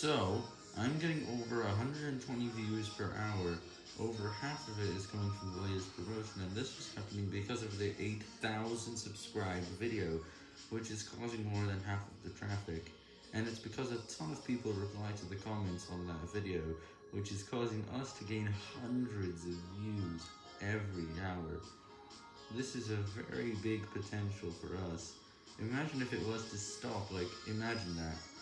So, I'm getting over 120 views per hour, over half of it is coming from the latest promotion, and this was happening because of the 8,000 subscribed video, which is causing more than half of the traffic, and it's because a ton of people reply to the comments on that video, which is causing us to gain hundreds of views every hour. This is a very big potential for us. Imagine if it was to stop, like, imagine that.